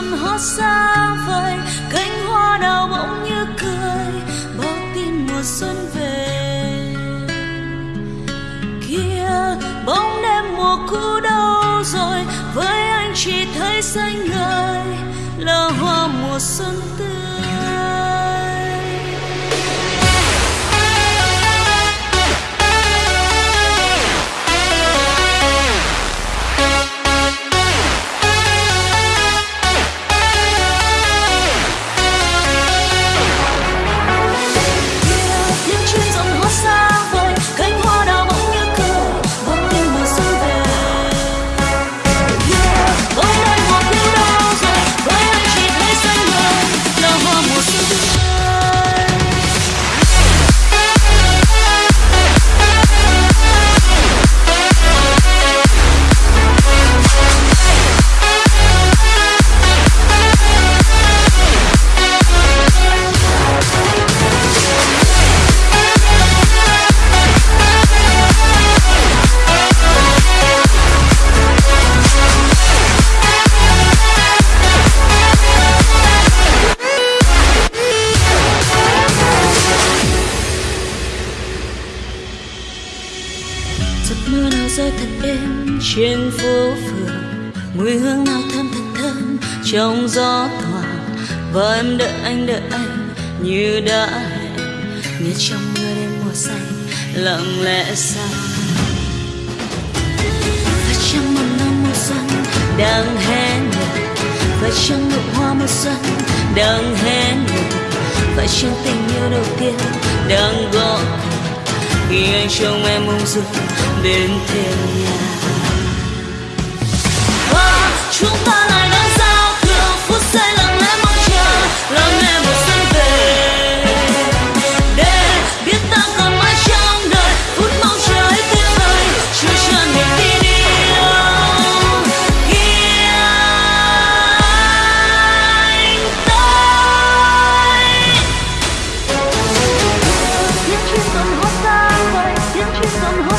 dần hót xa vời, cánh hoa đào bỗng như cười báo tin mùa xuân về. Kia, bóng đêm mùa cũ đâu rồi, với anh chỉ thấy xanh ngời, là hoa mùa xuân tươi. Rơi thật êm trên phố phường. Mùi hương nào thơm thật thơm trong gió thoảng. Và em đợi anh đợi anh như đã hẹn. Như trong mưa đêm mùa xanh lặng lẽ xa. Và trong một năm mùa xuân đang hé nở. Và trong nụ hoa mùa xuân đang hé nở. Và trong tình yêu đầu tiên đang gọi khi anh trông em ung dung đến thêm nhà. somehow